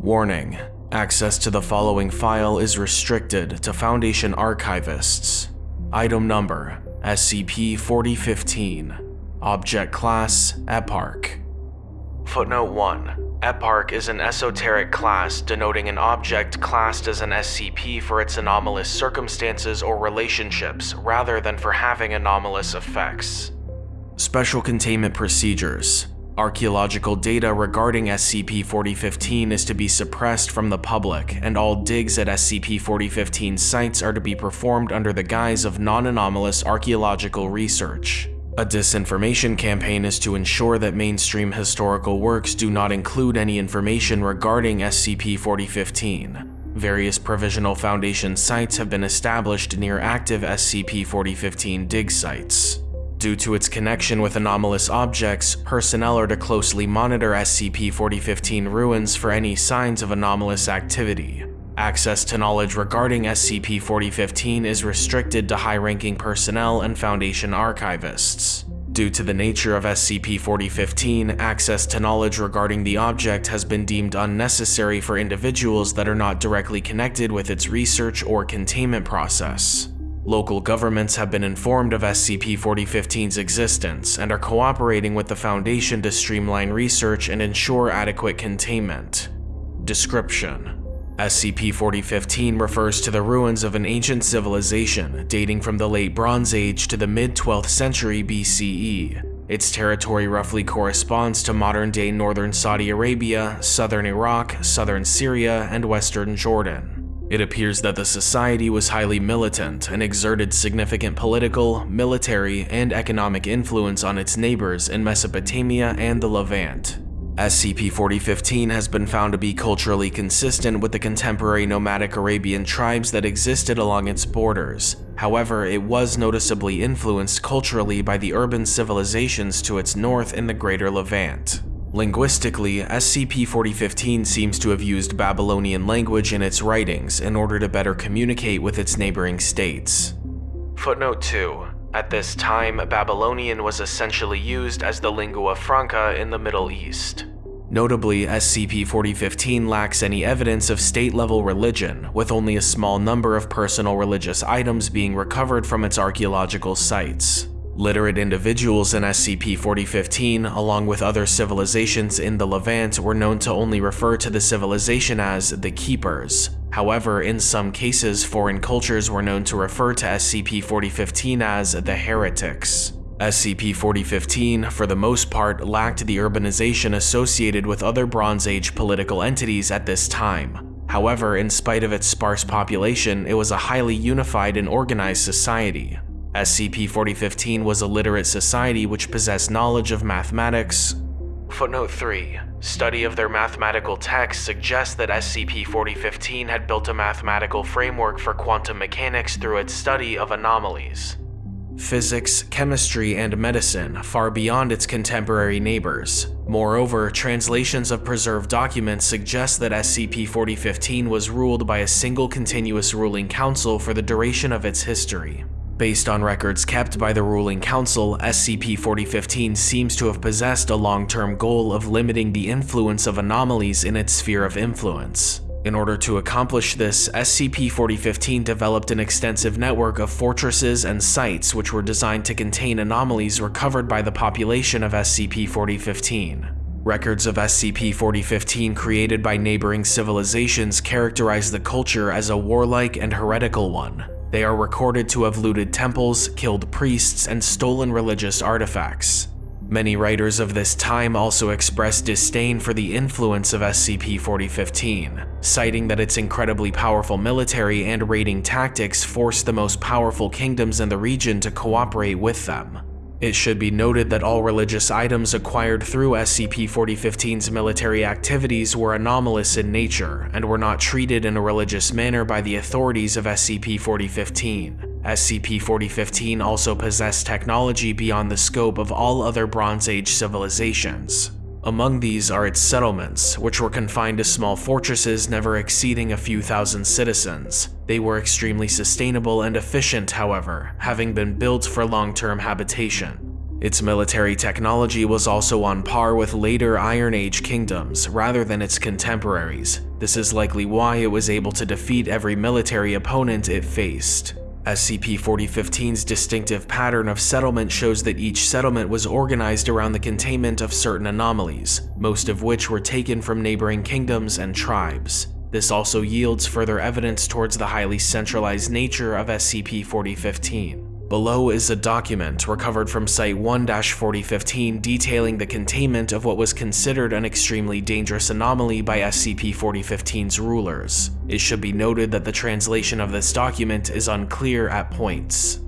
Warning. Access to the following file is restricted to Foundation archivists. Item number SCP-4015 Object Class Eparch Footnote 1. Eparch is an esoteric class denoting an object classed as an SCP for its anomalous circumstances or relationships rather than for having anomalous effects. Special Containment Procedures Archaeological data regarding SCP-4015 is to be suppressed from the public, and all digs at SCP-4015 sites are to be performed under the guise of non-anomalous archaeological research. A disinformation campaign is to ensure that mainstream historical works do not include any information regarding SCP-4015. Various Provisional Foundation sites have been established near active SCP-4015 dig sites. Due to its connection with anomalous objects, personnel are to closely monitor SCP-4015 ruins for any signs of anomalous activity. Access to knowledge regarding SCP-4015 is restricted to high-ranking personnel and Foundation archivists. Due to the nature of SCP-4015, access to knowledge regarding the object has been deemed unnecessary for individuals that are not directly connected with its research or containment process. Local governments have been informed of SCP-4015's existence and are cooperating with the Foundation to streamline research and ensure adequate containment. Description SCP-4015 refers to the ruins of an ancient civilization dating from the late Bronze Age to the mid-12th century BCE. Its territory roughly corresponds to modern-day northern Saudi Arabia, southern Iraq, southern Syria, and western Jordan. It appears that the society was highly militant and exerted significant political, military, and economic influence on its neighbors in Mesopotamia and the Levant. SCP-4015 has been found to be culturally consistent with the contemporary nomadic Arabian tribes that existed along its borders. However, it was noticeably influenced culturally by the urban civilizations to its north in the Greater Levant. Linguistically, SCP-4015 seems to have used Babylonian language in its writings in order to better communicate with its neighboring states. Footnote 2. At this time, Babylonian was essentially used as the lingua franca in the Middle East. Notably, SCP-4015 lacks any evidence of state-level religion, with only a small number of personal religious items being recovered from its archaeological sites. Literate individuals in SCP-4015, along with other civilizations in the Levant, were known to only refer to the civilization as the Keepers. However, in some cases, foreign cultures were known to refer to SCP-4015 as the Heretics. SCP-4015, for the most part, lacked the urbanization associated with other Bronze Age political entities at this time. However, in spite of its sparse population, it was a highly unified and organized society. SCP-4015 was a literate society which possessed knowledge of mathematics. Footnote 3. Study of their mathematical texts suggests that SCP-4015 had built a mathematical framework for quantum mechanics through its study of anomalies. Physics, chemistry, and medicine far beyond its contemporary neighbors. Moreover, translations of preserved documents suggest that SCP-4015 was ruled by a single continuous ruling council for the duration of its history. Based on records kept by the ruling council, SCP-4015 seems to have possessed a long-term goal of limiting the influence of anomalies in its sphere of influence. In order to accomplish this, SCP-4015 developed an extensive network of fortresses and sites which were designed to contain anomalies recovered by the population of SCP-4015. Records of SCP-4015 created by neighboring civilizations characterize the culture as a warlike and heretical one, they are recorded to have looted temples, killed priests, and stolen religious artifacts. Many writers of this time also expressed disdain for the influence of SCP-4015, citing that its incredibly powerful military and raiding tactics forced the most powerful kingdoms in the region to cooperate with them. It should be noted that all religious items acquired through SCP-4015's military activities were anomalous in nature and were not treated in a religious manner by the authorities of SCP-4015. SCP-4015 also possessed technology beyond the scope of all other Bronze Age civilizations. Among these are its settlements, which were confined to small fortresses never exceeding a few thousand citizens. They were extremely sustainable and efficient, however, having been built for long-term habitation. Its military technology was also on par with later Iron Age kingdoms rather than its contemporaries. This is likely why it was able to defeat every military opponent it faced. SCP-4015's distinctive pattern of settlement shows that each settlement was organized around the containment of certain anomalies, most of which were taken from neighboring kingdoms and tribes. This also yields further evidence towards the highly centralized nature of SCP-4015. Below is a document recovered from Site-1-4015 detailing the containment of what was considered an extremely dangerous anomaly by SCP-4015's rulers. It should be noted that the translation of this document is unclear at points.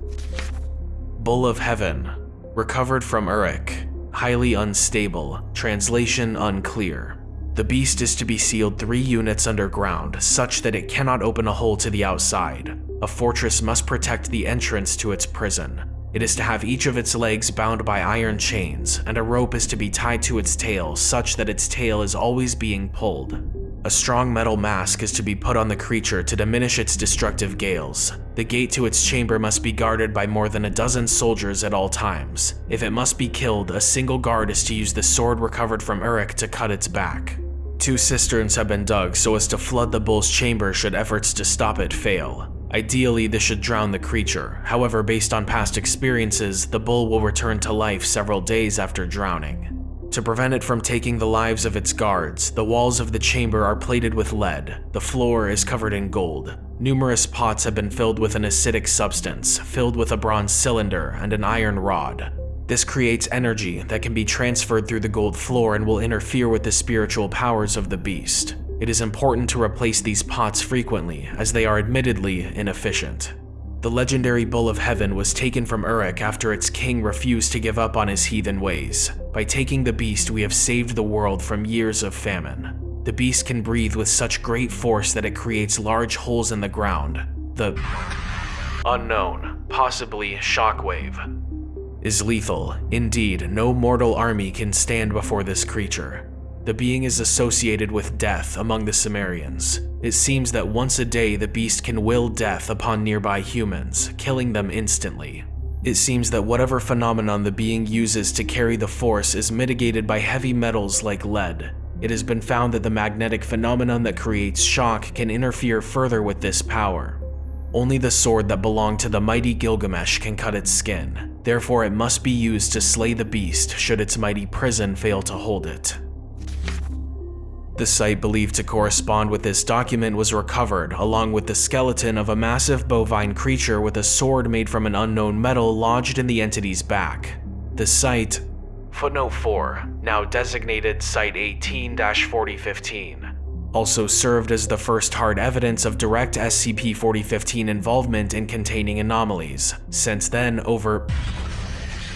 Bull of Heaven Recovered from Uruk Highly unstable, translation unclear. The beast is to be sealed three units underground, such that it cannot open a hole to the outside. A fortress must protect the entrance to its prison. It is to have each of its legs bound by iron chains, and a rope is to be tied to its tail such that its tail is always being pulled. A strong metal mask is to be put on the creature to diminish its destructive gales. The gate to its chamber must be guarded by more than a dozen soldiers at all times. If it must be killed, a single guard is to use the sword recovered from Uruk to cut its back. Two cisterns have been dug so as to flood the bull's chamber should efforts to stop it fail. Ideally, this should drown the creature, however based on past experiences, the bull will return to life several days after drowning. To prevent it from taking the lives of its guards, the walls of the chamber are plated with lead, the floor is covered in gold. Numerous pots have been filled with an acidic substance, filled with a bronze cylinder and an iron rod. This creates energy that can be transferred through the gold floor and will interfere with the spiritual powers of the beast. It is important to replace these pots frequently, as they are admittedly inefficient. The legendary Bull of Heaven was taken from Uruk after its king refused to give up on his heathen ways. By taking the beast, we have saved the world from years of famine. The beast can breathe with such great force that it creates large holes in the ground. The unknown, possibly shockwave, is lethal. Indeed, no mortal army can stand before this creature. The being is associated with death among the Sumerians. It seems that once a day the beast can will death upon nearby humans, killing them instantly. It seems that whatever phenomenon the being uses to carry the force is mitigated by heavy metals like lead. It has been found that the magnetic phenomenon that creates shock can interfere further with this power. Only the sword that belonged to the mighty Gilgamesh can cut its skin, therefore it must be used to slay the beast should its mighty prison fail to hold it. The site believed to correspond with this document was recovered, along with the skeleton of a massive bovine creature with a sword made from an unknown metal lodged in the entity's back. The site, footnote 4, now designated Site 18-4015, also served as the first hard evidence of direct SCP-4015 involvement in containing anomalies. Since then, over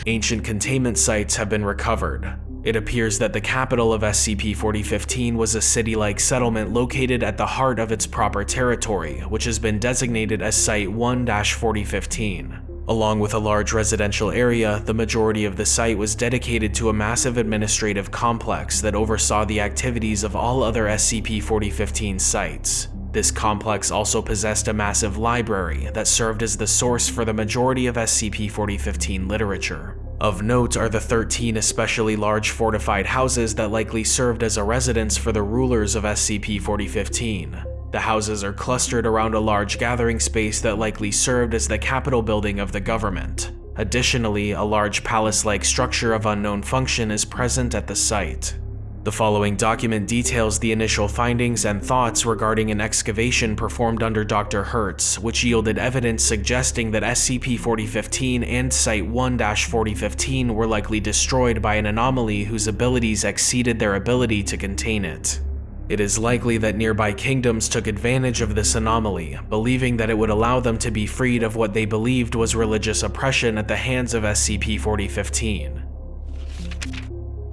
ancient containment sites have been recovered, it appears that the capital of SCP-4015 was a city-like settlement located at the heart of its proper territory, which has been designated as Site-1-4015. Along with a large residential area, the majority of the site was dedicated to a massive administrative complex that oversaw the activities of all other SCP-4015 sites. This complex also possessed a massive library that served as the source for the majority of SCP-4015 literature. Of note are the 13 especially large fortified houses that likely served as a residence for the rulers of SCP-4015. The houses are clustered around a large gathering space that likely served as the capital building of the government. Additionally, a large palace-like structure of unknown function is present at the site. The following document details the initial findings and thoughts regarding an excavation performed under Dr. Hertz, which yielded evidence suggesting that SCP-4015 and Site-1-4015 were likely destroyed by an anomaly whose abilities exceeded their ability to contain it. It is likely that nearby kingdoms took advantage of this anomaly, believing that it would allow them to be freed of what they believed was religious oppression at the hands of SCP-4015.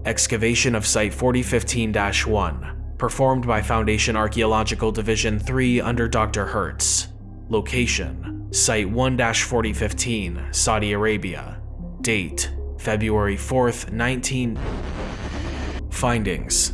Excavation of Site 4015-1, performed by Foundation Archaeological Division 3 under Dr. Hertz. Location, Site 1-4015, Saudi Arabia. Date, February 4th, 19... findings.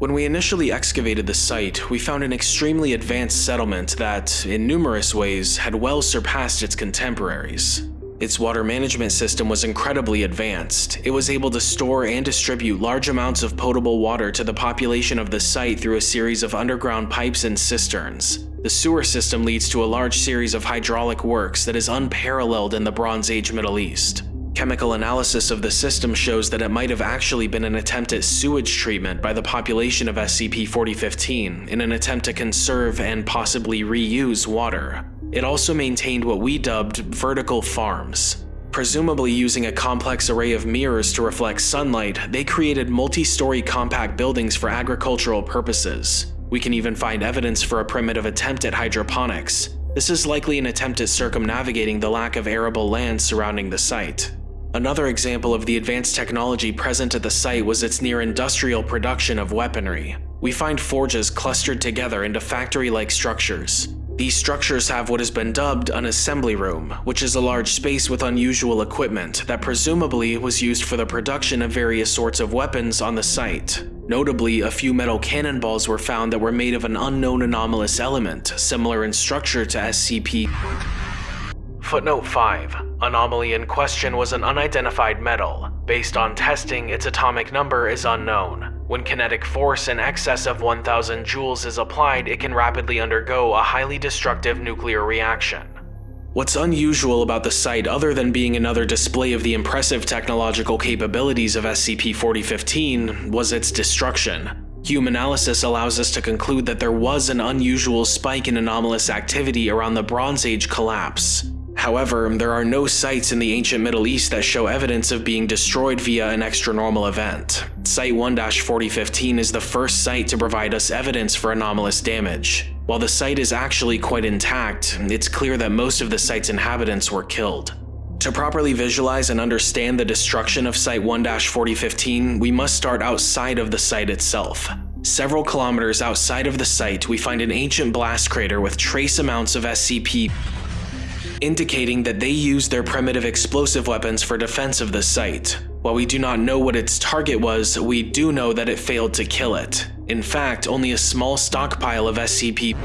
When we initially excavated the site, we found an extremely advanced settlement that, in numerous ways, had well surpassed its contemporaries. Its water management system was incredibly advanced. It was able to store and distribute large amounts of potable water to the population of the site through a series of underground pipes and cisterns. The sewer system leads to a large series of hydraulic works that is unparalleled in the Bronze Age Middle East. Chemical analysis of the system shows that it might have actually been an attempt at sewage treatment by the population of SCP-4015 in an attempt to conserve and possibly reuse water. It also maintained what we dubbed vertical farms. Presumably using a complex array of mirrors to reflect sunlight, they created multi-story compact buildings for agricultural purposes. We can even find evidence for a primitive attempt at hydroponics. This is likely an attempt at circumnavigating the lack of arable land surrounding the site. Another example of the advanced technology present at the site was its near-industrial production of weaponry. We find forges clustered together into factory-like structures. These structures have what has been dubbed an assembly room, which is a large space with unusual equipment that presumably was used for the production of various sorts of weapons on the site. Notably, a few metal cannonballs were found that were made of an unknown anomalous element, similar in structure to SCP. Footnote 5. Anomaly in question was an unidentified metal. Based on testing, its atomic number is unknown. When kinetic force in excess of 1000 joules is applied, it can rapidly undergo a highly destructive nuclear reaction. What's unusual about the site other than being another display of the impressive technological capabilities of SCP-4015 was its destruction. Hume analysis allows us to conclude that there was an unusual spike in anomalous activity around the Bronze Age collapse. However, there are no sites in the ancient Middle East that show evidence of being destroyed via an extranormal event. Site 1-4015 is the first site to provide us evidence for anomalous damage. While the site is actually quite intact, it's clear that most of the site's inhabitants were killed. To properly visualize and understand the destruction of Site 1-4015, we must start outside of the site itself. Several kilometers outside of the site, we find an ancient blast crater with trace amounts of SCP indicating that they used their primitive explosive weapons for defense of the site. While we do not know what its target was, we do know that it failed to kill it. In fact, only a small stockpile of SCP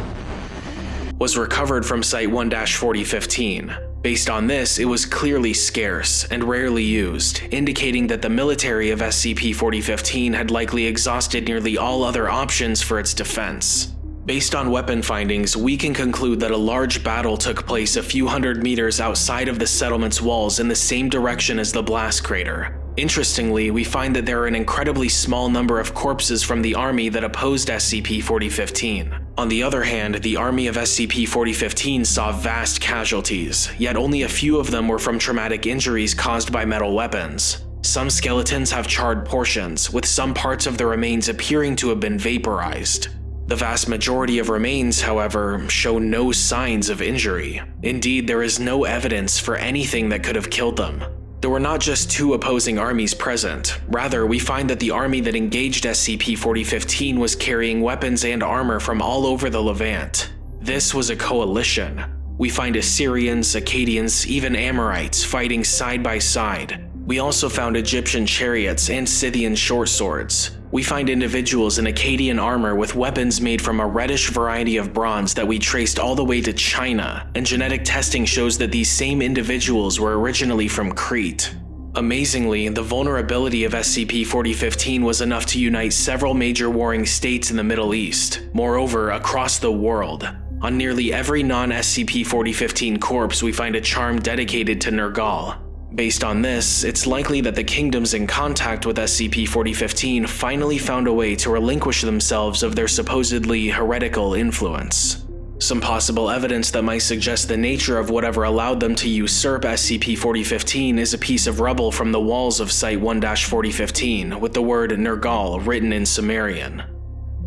was recovered from Site 1-4015. Based on this, it was clearly scarce and rarely used, indicating that the military of SCP-4015 had likely exhausted nearly all other options for its defense. Based on weapon findings, we can conclude that a large battle took place a few hundred meters outside of the settlement's walls in the same direction as the blast crater. Interestingly, we find that there are an incredibly small number of corpses from the army that opposed SCP-4015. On the other hand, the army of SCP-4015 saw vast casualties, yet only a few of them were from traumatic injuries caused by metal weapons. Some skeletons have charred portions, with some parts of the remains appearing to have been vaporized. The vast majority of remains, however, show no signs of injury. Indeed, there is no evidence for anything that could have killed them. There were not just two opposing armies present, rather we find that the army that engaged SCP-4015 was carrying weapons and armor from all over the Levant. This was a coalition. We find Assyrians, Akkadians, even Amorites fighting side by side. We also found Egyptian chariots and Scythian short swords. We find individuals in Akkadian armor with weapons made from a reddish variety of bronze that we traced all the way to China, and genetic testing shows that these same individuals were originally from Crete. Amazingly, the vulnerability of SCP-4015 was enough to unite several major warring states in the Middle East, moreover across the world. On nearly every non-SCP-4015 corpse we find a charm dedicated to Nergal, Based on this, it's likely that the kingdoms in contact with SCP-4015 finally found a way to relinquish themselves of their supposedly heretical influence. Some possible evidence that might suggest the nature of whatever allowed them to usurp SCP-4015 is a piece of rubble from the walls of Site 1-4015 with the word Nergal written in Sumerian.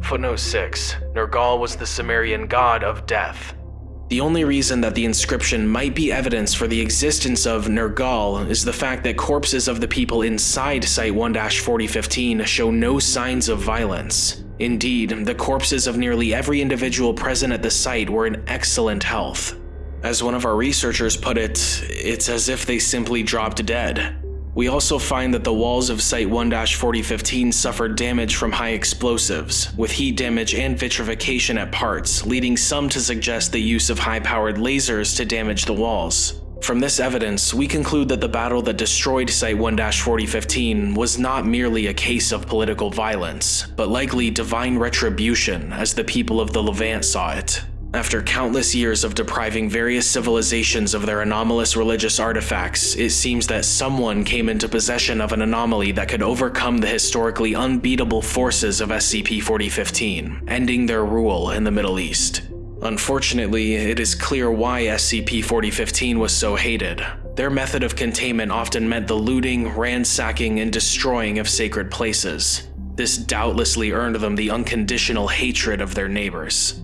Footnote 6. Nergal was the Sumerian god of death. The only reason that the inscription might be evidence for the existence of Nergal is the fact that corpses of the people inside Site 1-4015 show no signs of violence. Indeed, the corpses of nearly every individual present at the site were in excellent health. As one of our researchers put it, it's as if they simply dropped dead. We also find that the walls of Site 1-4015 suffered damage from high explosives, with heat damage and vitrification at parts, leading some to suggest the use of high-powered lasers to damage the walls. From this evidence, we conclude that the battle that destroyed Site 1-4015 was not merely a case of political violence, but likely divine retribution as the people of the Levant saw it. After countless years of depriving various civilizations of their anomalous religious artifacts, it seems that someone came into possession of an anomaly that could overcome the historically unbeatable forces of SCP-4015, ending their rule in the Middle East. Unfortunately, it is clear why SCP-4015 was so hated. Their method of containment often meant the looting, ransacking, and destroying of sacred places. This doubtlessly earned them the unconditional hatred of their neighbors.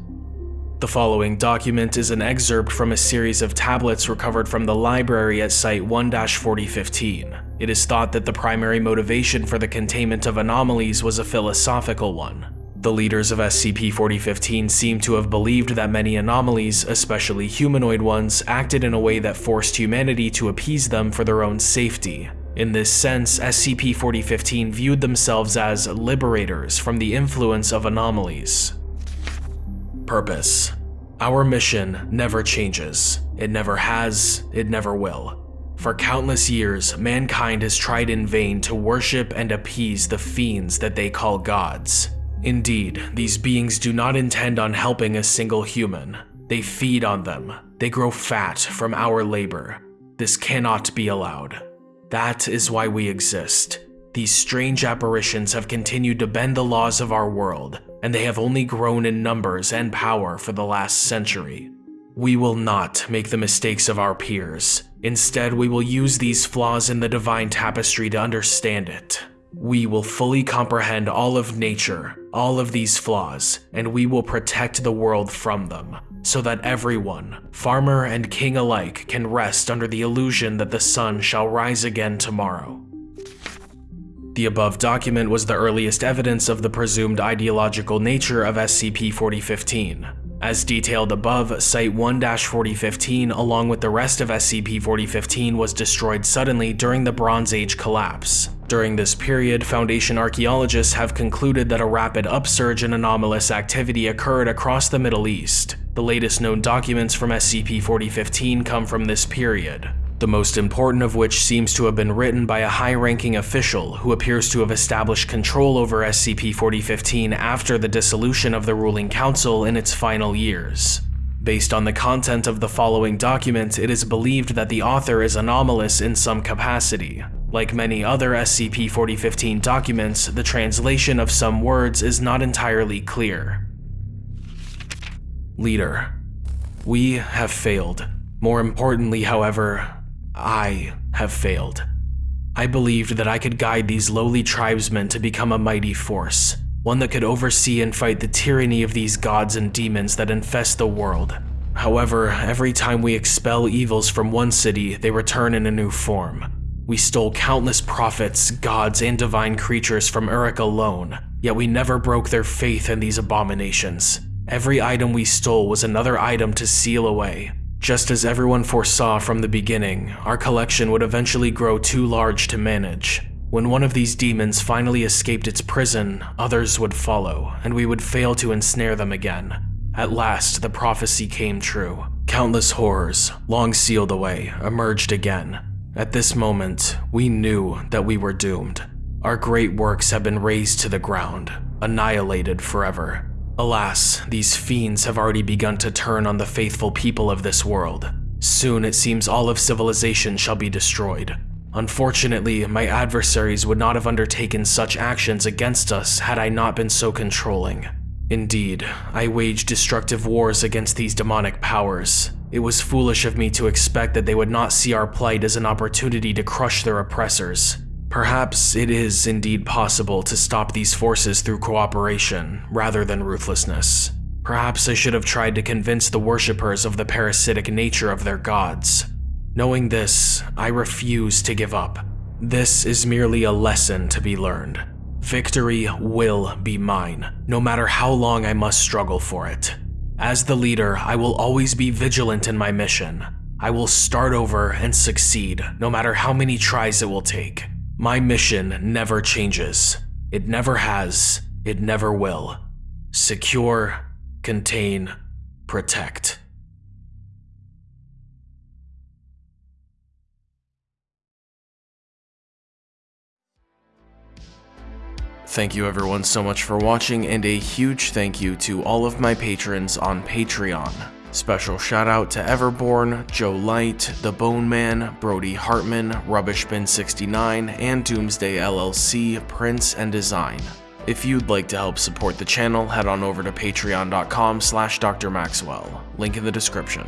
The following document is an excerpt from a series of tablets recovered from the library at Site 1-4015. It is thought that the primary motivation for the containment of anomalies was a philosophical one. The leaders of SCP-4015 seem to have believed that many anomalies, especially humanoid ones, acted in a way that forced humanity to appease them for their own safety. In this sense, SCP-4015 viewed themselves as liberators from the influence of anomalies. Purpose Our mission never changes. It never has, it never will. For countless years, mankind has tried in vain to worship and appease the fiends that they call gods. Indeed, these beings do not intend on helping a single human. They feed on them. They grow fat from our labor. This cannot be allowed. That is why we exist. These strange apparitions have continued to bend the laws of our world, and they have only grown in numbers and power for the last century. We will not make the mistakes of our peers. Instead, we will use these flaws in the divine tapestry to understand it. We will fully comprehend all of nature, all of these flaws, and we will protect the world from them, so that everyone, farmer and king alike, can rest under the illusion that the sun shall rise again tomorrow. The above document was the earliest evidence of the presumed ideological nature of SCP-4015. As detailed above, Site 1-4015 along with the rest of SCP-4015 was destroyed suddenly during the Bronze Age collapse. During this period, Foundation archaeologists have concluded that a rapid upsurge in anomalous activity occurred across the Middle East. The latest known documents from SCP-4015 come from this period the most important of which seems to have been written by a high-ranking official who appears to have established control over SCP-4015 after the dissolution of the ruling council in its final years. Based on the content of the following document, it is believed that the author is anomalous in some capacity. Like many other SCP-4015 documents, the translation of some words is not entirely clear. Leader. We have failed. More importantly, however, I have failed. I believed that I could guide these lowly tribesmen to become a mighty force, one that could oversee and fight the tyranny of these gods and demons that infest the world. However, every time we expel evils from one city, they return in a new form. We stole countless prophets, gods, and divine creatures from Uruk alone, yet we never broke their faith in these abominations. Every item we stole was another item to seal away, just as everyone foresaw from the beginning, our collection would eventually grow too large to manage. When one of these demons finally escaped its prison, others would follow, and we would fail to ensnare them again. At last, the prophecy came true. Countless horrors, long sealed away, emerged again. At this moment, we knew that we were doomed. Our great works have been razed to the ground, annihilated forever. Alas, these fiends have already begun to turn on the faithful people of this world. Soon it seems all of civilization shall be destroyed. Unfortunately, my adversaries would not have undertaken such actions against us had I not been so controlling. Indeed, I waged destructive wars against these demonic powers. It was foolish of me to expect that they would not see our plight as an opportunity to crush their oppressors. Perhaps it is indeed possible to stop these forces through cooperation, rather than ruthlessness. Perhaps I should have tried to convince the worshippers of the parasitic nature of their gods. Knowing this, I refuse to give up. This is merely a lesson to be learned. Victory will be mine, no matter how long I must struggle for it. As the leader, I will always be vigilant in my mission. I will start over and succeed, no matter how many tries it will take. My mission never changes. It never has. It never will. Secure, contain, protect. Thank you everyone so much for watching and a huge thank you to all of my patrons on Patreon. Special shout out to Everborn, Joe Light, The Bone Man, Brody Hartman, Rubbishbin69, and Doomsday LLC, Prince and Design. If you'd like to help support the channel, head on over to patreon.com slash drmaxwell, link in the description.